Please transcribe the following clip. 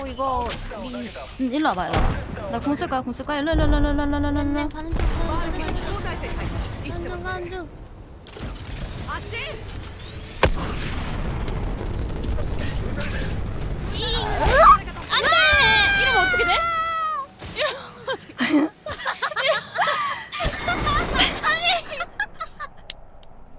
어 이거 리 응, 일로 와봐, 일로 와봐. 나 궁 쓸 거야, 궁 쓸 거야. 일로, 일로, 일로, 일로, 일로, 일로, 일로. 네, 가는 중 가는 중 가는 중 가는 중